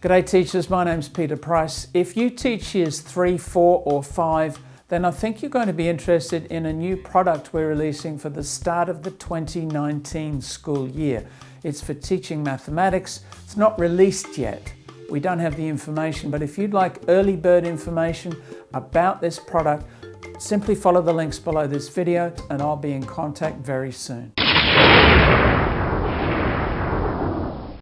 G'day teachers, my name's Peter Price. If you teach years 3, 4 or 5, then I think you're going to be interested in a new product we're releasing for the start of the 2019 school year. It's for teaching mathematics. It's not released yet. We don't have the information, but if you'd like early bird information about this product, simply follow the links below this video and I'll be in contact very soon.